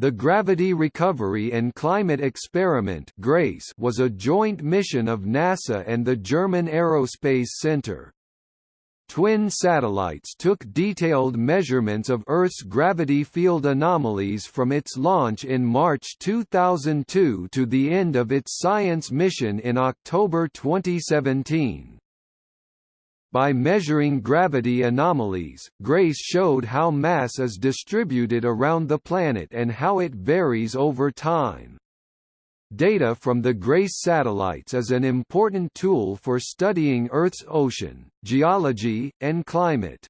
The Gravity Recovery and Climate Experiment GRACE was a joint mission of NASA and the German Aerospace Center. Twin satellites took detailed measurements of Earth's gravity field anomalies from its launch in March 2002 to the end of its science mission in October 2017. By measuring gravity anomalies, GRACE showed how mass is distributed around the planet and how it varies over time. Data from the GRACE satellites is an important tool for studying Earth's ocean, geology, and climate.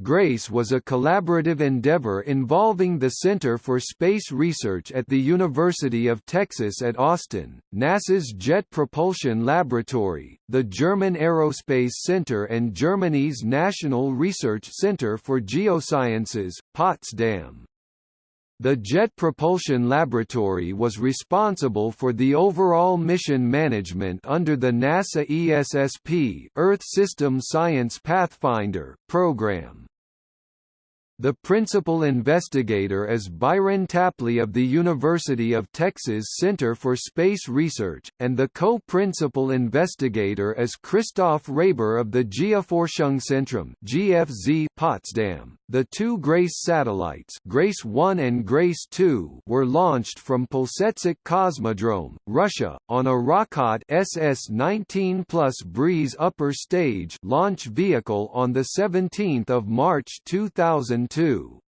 GRACE was a collaborative endeavor involving the Center for Space Research at the University of Texas at Austin, NASA's Jet Propulsion Laboratory, the German Aerospace Center and Germany's National Research Center for Geosciences, Potsdam. The Jet Propulsion Laboratory was responsible for the overall mission management under the NASA ESSP Earth System Science Pathfinder program. The principal investigator is Byron Tapley of the University of Texas Center for Space Research, and the co-principal investigator is Christoph Reigber of the Geoforschungszentrum (GFZ) Potsdam. The two GRACE satellites, GRACE 1 and GRACE 2, were launched from Plesetsk Cosmodrome, Russia, on a Rokot SS-19 plus Breeze upper stage launch vehicle on the 17th of March 2002.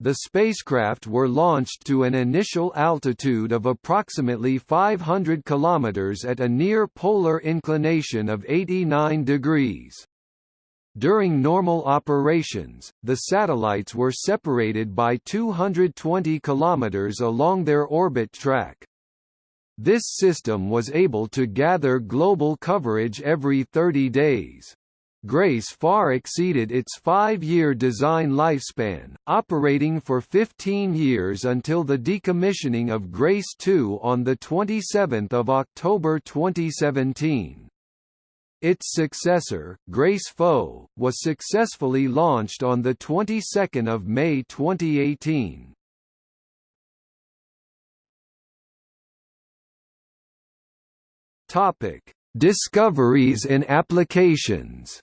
the spacecraft were launched to an initial altitude of approximately 500 km at a near polar inclination of 89 degrees. During normal operations, the satellites were separated by 220 km along their orbit track. This system was able to gather global coverage every 30 days. Grace far exceeded its five-year design lifespan, operating for 15 years until the decommissioning of Grace 2 on 27 October 2017. Its successor, Grace-FO, was successfully launched on the 22nd of May 2018. Topic: Discoveries and applications.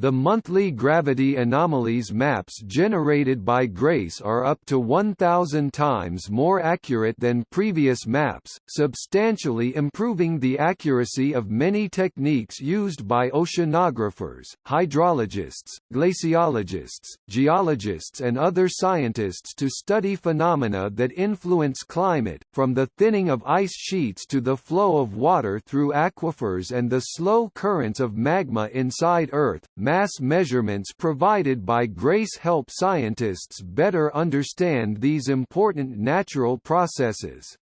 The monthly gravity anomalies maps generated by GRACE are up to 1,000 times more accurate than previous maps, substantially improving the accuracy of many techniques used by oceanographers, hydrologists, glaciologists, geologists and other scientists to study phenomena that influence climate, from the thinning of ice sheets to the flow of water through aquifers and the slow currents of magma inside Earth mass measurements provided by GRACE help scientists better understand these important natural processes.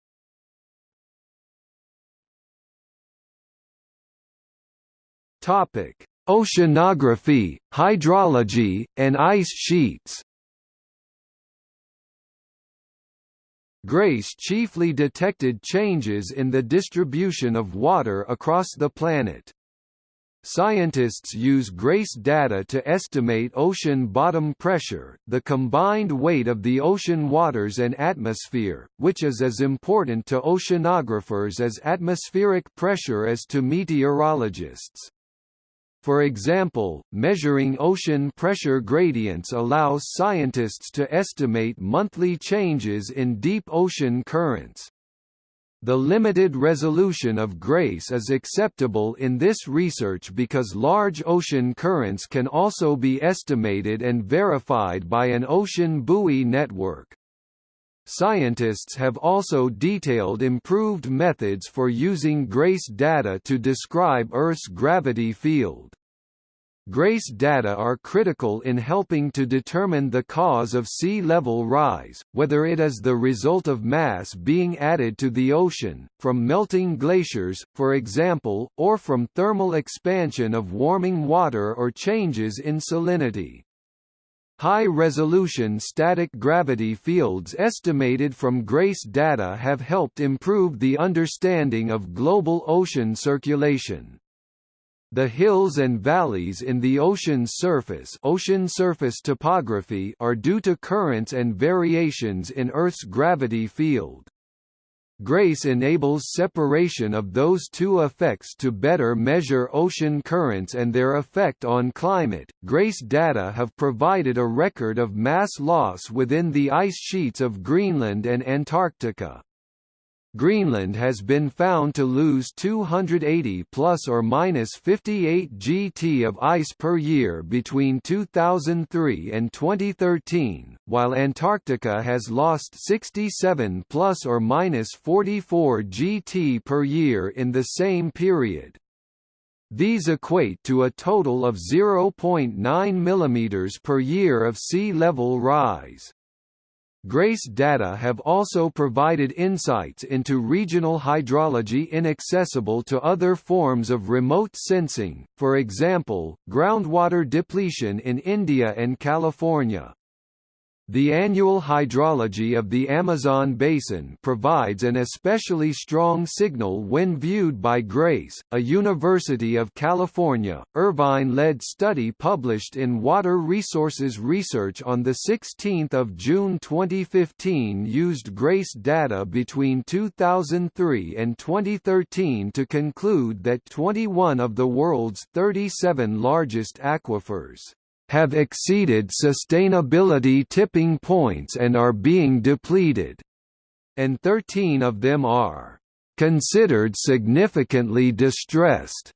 Topic: Oceanography, hydrology, and ice sheets. GRACE chiefly detected changes in the distribution of water across the planet. Scientists use GRACE data to estimate ocean bottom pressure, the combined weight of the ocean waters and atmosphere, which is as important to oceanographers as atmospheric pressure is to meteorologists. For example, measuring ocean pressure gradients allows scientists to estimate monthly changes in deep ocean currents. The limited resolution of GRACE is acceptable in this research because large ocean currents can also be estimated and verified by an ocean buoy network. Scientists have also detailed improved methods for using GRACE data to describe Earth's gravity field. GRACE data are critical in helping to determine the cause of sea level rise, whether it is the result of mass being added to the ocean, from melting glaciers, for example, or from thermal expansion of warming water or changes in salinity. High-resolution static gravity fields estimated from GRACE data have helped improve the understanding of global ocean circulation. The hills and valleys in the ocean's surface, ocean surface topography are due to currents and variations in Earth's gravity field. GRACE enables separation of those two effects to better measure ocean currents and their effect on climate. GRACE data have provided a record of mass loss within the ice sheets of Greenland and Antarctica. Greenland has been found to lose 280 plus or minus 58 gt of ice per year between 2003 and 2013, while Antarctica has lost 67 plus or minus 44 gt per year in the same period. These equate to a total of 0.9 mm per year of sea level rise. GRACE data have also provided insights into regional hydrology inaccessible to other forms of remote sensing, for example, groundwater depletion in India and California. The annual hydrology of the Amazon basin provides an especially strong signal when viewed by GRACE, a University of California, Irvine-led study published in Water Resources Research on 16 June 2015 used GRACE data between 2003 and 2013 to conclude that 21 of the world's 37 largest aquifers have exceeded sustainability tipping points and are being depleted, and 13 of them are considered significantly distressed.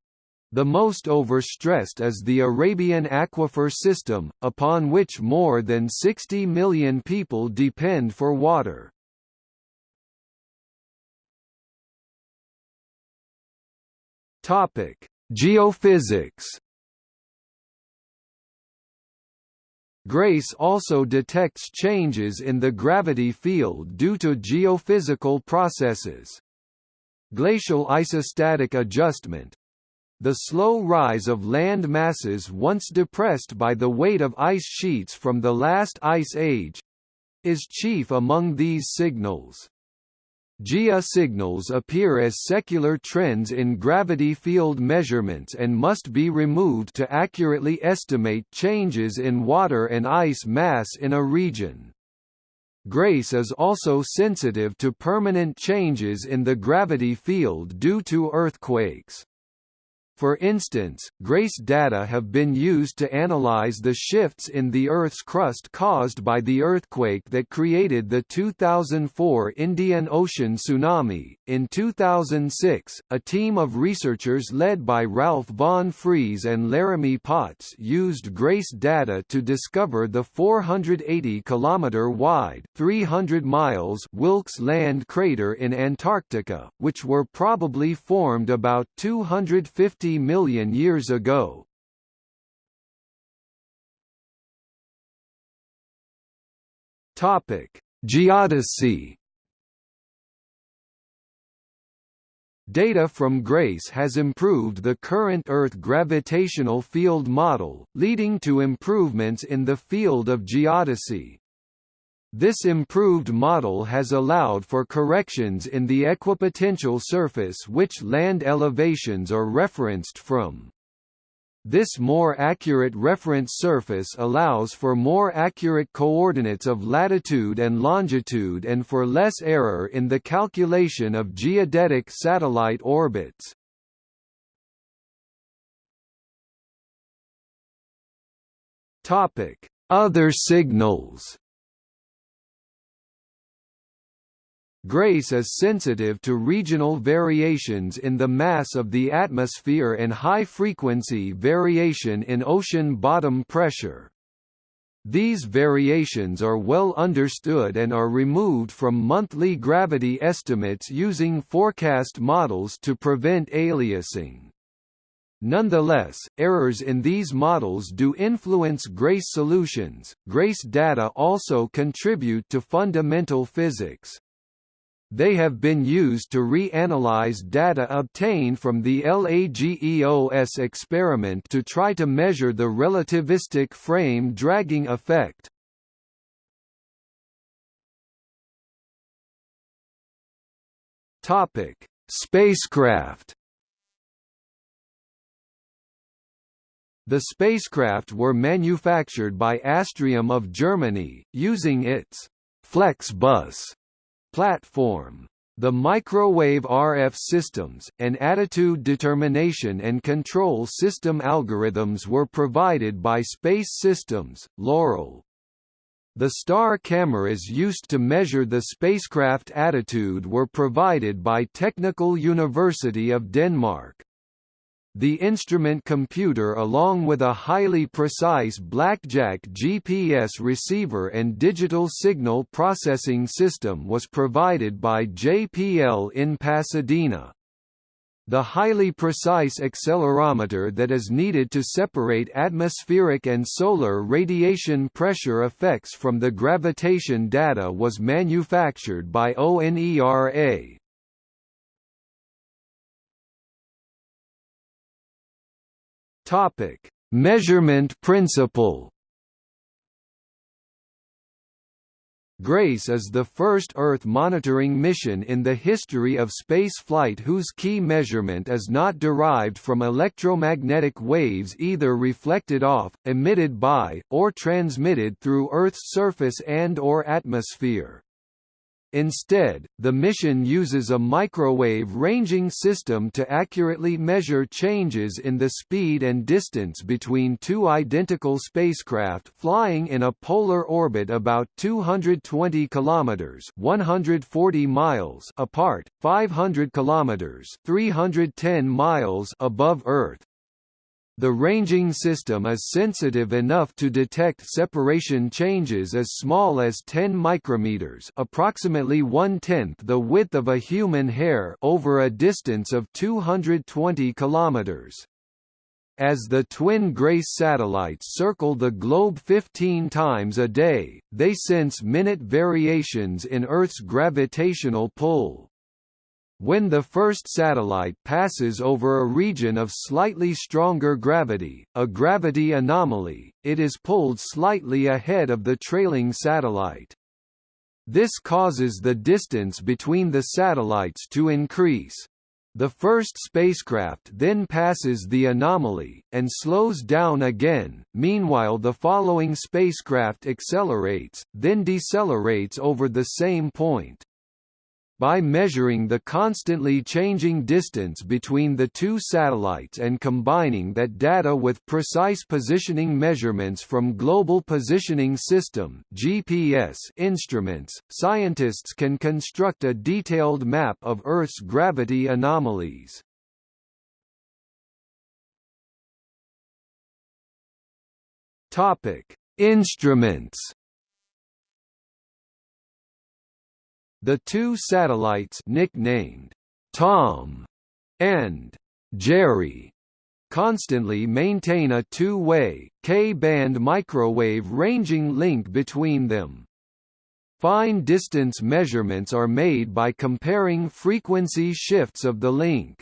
The most overstressed is the Arabian aquifer system, upon which more than 60 million people depend for water. Topic: Geophysics GRACE also detects changes in the gravity field due to geophysical processes. Glacial isostatic adjustment the slow rise of land masses once depressed by the weight of ice sheets from the last ice age is chief among these signals. GIA signals appear as secular trends in gravity field measurements and must be removed to accurately estimate changes in water and ice mass in a region. GRACE is also sensitive to permanent changes in the gravity field due to earthquakes. For instance, GRACE data have been used to analyze the shifts in the Earth's crust caused by the earthquake that created the 2004 Indian Ocean tsunami. In 2006, a team of researchers led by Ralph von Frese and Laramie Potts used GRACE data to discover the 480 km wide, 300 miles Wilkes Land crater in Antarctica, which were probably formed about 250 50 million years ago. Topic: Geodesy Data from GRACE has improved the current Earth gravitational field model, leading to improvements in the field of geodesy. This improved model has allowed for corrections in the equipotential surface which land elevations are referenced from. This more accurate reference surface allows for more accurate coordinates of latitude and longitude and for less error in the calculation of geodetic satellite orbits. Other signals GRACE is sensitive to regional variations in the mass of the atmosphere and high-frequency variation in ocean bottom pressure. These variations are well understood and are removed from monthly gravity estimates using forecast models to prevent aliasing. Nonetheless, errors in these models do influence GRACE solutions. GRACE data also contribute to fundamental physics. They have been used to reanalyze data obtained from the LAGEOS experiment to try to measure the relativistic frame dragging effect. Topic: Spacecraft The spacecraft were manufactured by Astrium of Germany, using its Flexbus platform. The microwave RF systems, and attitude determination and control system algorithms were provided by Space Systems, Loral. The star cameras used to measure the spacecraft attitude were provided by Technical University of Denmark. The instrument computer along with a highly precise Blackjack GPS receiver and digital signal processing system was provided by JPL in Pasadena. The highly precise accelerometer that is needed to separate atmospheric and solar radiation pressure effects from the gravitation data was manufactured by ONERA. Topic: Measurement principle. GRACE is the first Earth monitoring mission in the history of spaceflight whose key measurement is not derived from electromagnetic waves either reflected off, emitted by, or transmitted through Earth's surface and or atmosphere. Instead, the mission uses a microwave ranging system to accurately measure changes in the speed and distance between two identical spacecraft flying in a polar orbit about 220 kilometers (140 miles) apart, 500 kilometers (310 miles) above Earth. The ranging system is sensitive enough to detect separation changes as small as 10 micrometers approximately one-tenth the width of a human hair over a distance of 220 kilometers. As the twin GRACE satellites circle the globe 15 times a day, they sense minute variations in Earth's gravitational pull. When the first satellite passes over a region of slightly stronger gravity, a gravity anomaly, it is pulled slightly ahead of the trailing satellite. This causes the distance between the satellites to increase. The first spacecraft then passes the anomaly, and slows down again, meanwhile the following spacecraft accelerates, then decelerates over the same point. By measuring the constantly changing distance between the two satellites and combining that data with precise positioning measurements from Global Positioning System (GPS) instruments, scientists can construct a detailed map of Earth's gravity anomalies. Topic: Instruments The two satellites nicknamed Tom and Jerry constantly maintain a two-way, K-band microwave ranging link between them. Fine distance measurements are made by comparing frequency shifts of the link.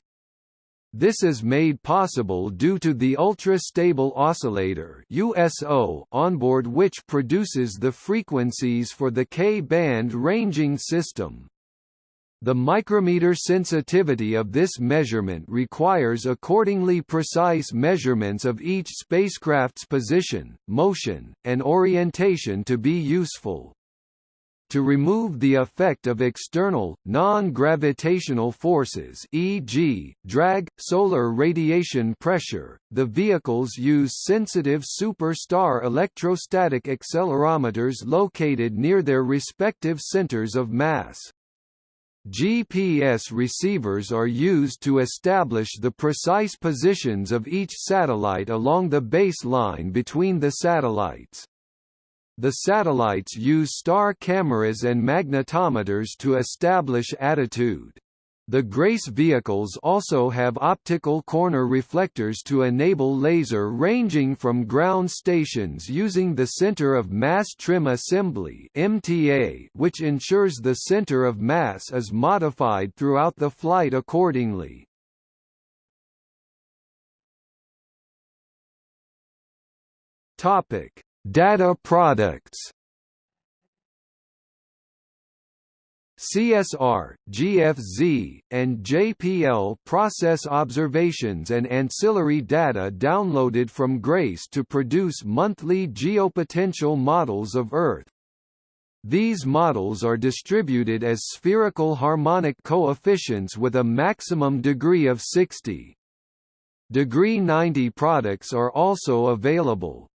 This is made possible due to the ultra-stable oscillator USO onboard which produces the frequencies for the K-band ranging system. The micrometer sensitivity of this measurement requires accordingly precise measurements of each spacecraft's position, motion, and orientation to be useful. To remove the effect of external, non-gravitational forces e.g., drag, solar radiation pressure, the vehicles use sensitive super-star electrostatic accelerometers located near their respective centers of mass. GPS receivers are used to establish the precise positions of each satellite along the baseline between the satellites. The satellites use star cameras and magnetometers to establish attitude. The GRACE vehicles also have optical corner reflectors to enable laser ranging from ground stations using the Center of Mass Trim Assembly MTA, which ensures the center of mass is modified throughout the flight accordingly. Topic: Data products CSR, GFZ, and JPL process observations and ancillary data downloaded from GRACE to produce monthly geopotential models of Earth. These models are distributed as spherical harmonic coefficients with a maximum degree of 60. Degree 90 products are also available.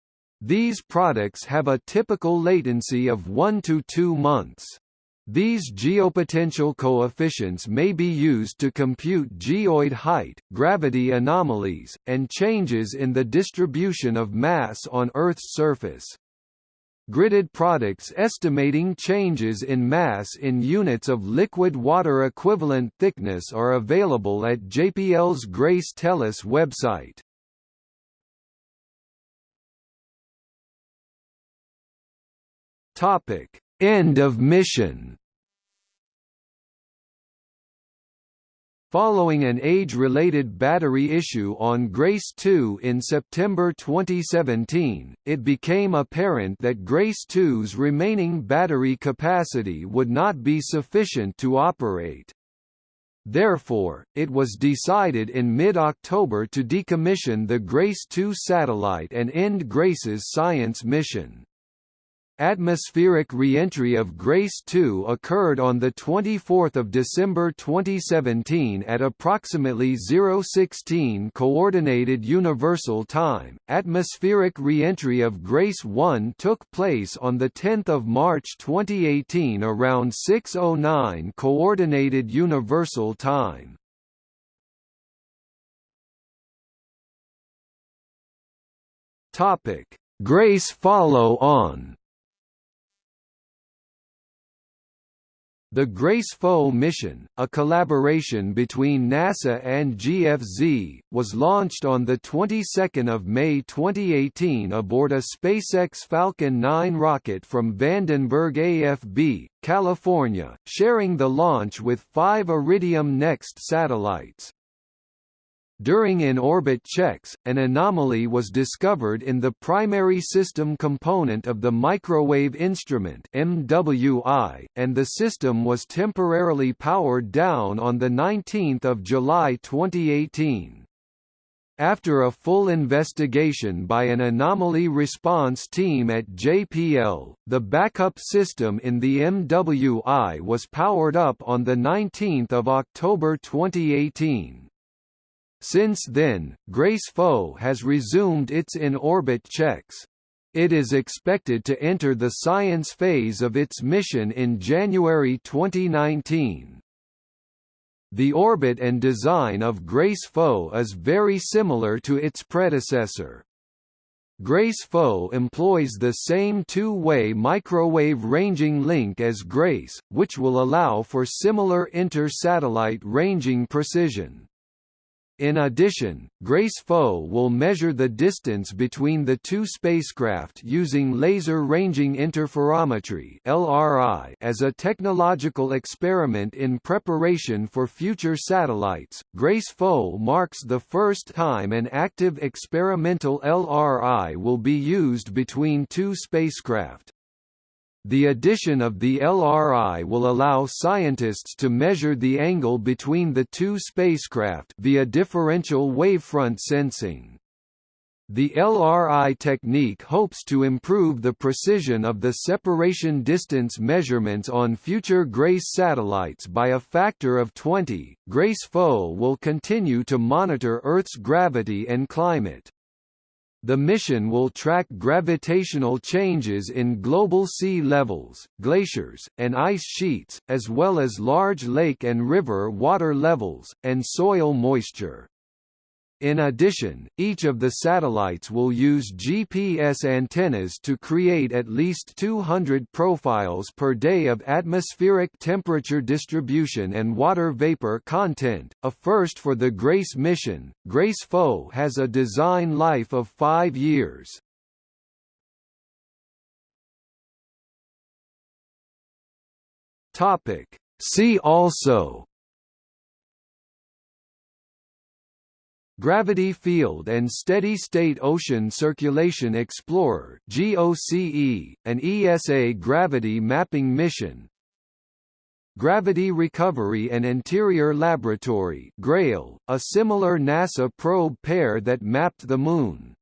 These products have a typical latency of 1 to 2 months. These geopotential coefficients may be used to compute geoid height, gravity anomalies, and changes in the distribution of mass on Earth's surface. Gridded products estimating changes in mass in units of liquid water equivalent thickness are available at JPL's Grace Tellus website. Topic: End of mission Following an age-related battery issue on Grace 2 in September 2017, it became apparent that Grace 2's remaining battery capacity would not be sufficient to operate. Therefore, it was decided in mid-October to decommission the Grace 2 satellite and end Grace's science mission. Atmospheric re-entry of Grace 2 occurred on 24 December 2017 at approximately 016 Coordinated Universal Time. Atmospheric re-entry of Grace 1 took place on 10 March 2018 around 609 Coordinated Universal Time. Topic: Grace follow-on The GRACE-FO mission, a collaboration between NASA and GFZ, was launched on the 22nd of May 2018 aboard a SpaceX Falcon 9 rocket from Vandenberg AFB, California, sharing the launch with five Iridium NEXT satellites. During in-orbit checks, an anomaly was discovered in the primary system component of the microwave instrument MWI, and the system was temporarily powered down on 19 July 2018. After a full investigation by an anomaly response team at JPL, the backup system in the MWI was powered up on 19 October 2018. Since then, Grace-FO has resumed its in-orbit checks. It is expected to enter the science phase of its mission in January 2019. The orbit and design of Grace-FO is very similar to its predecessor. Grace-FO employs the same two-way microwave ranging link as Grace, which will allow for similar inter-satellite ranging precision. In addition, GRACE-FO will measure the distance between the two spacecraft using laser ranging interferometry as a technological experiment in preparation for future satellites. GRACE-FO marks the first time an active experimental LRI will be used between two spacecraft. The addition of the LRI will allow scientists to measure the angle between the two spacecraft via differential wavefront sensing. The LRI technique hopes to improve the precision of the separation distance measurements on future GRACE satellites by a factor of 20. GRACE-FO will continue to monitor Earth's gravity and climate. The mission will track gravitational changes in global sea levels, glaciers, and ice sheets, as well as large lake and river water levels, and soil moisture. In addition, each of the satellites will use GPS antennas to create at least 200 profiles per day of atmospheric temperature distribution and water vapor content, a first for the GRACE mission. GRACE-FO has a design life of five years. See also Gravity Field and Steady-State Ocean Circulation Explorer GOCE, an ESA gravity mapping mission Gravity Recovery and Interior Laboratory (GRAIL), a similar NASA probe pair that mapped the Moon.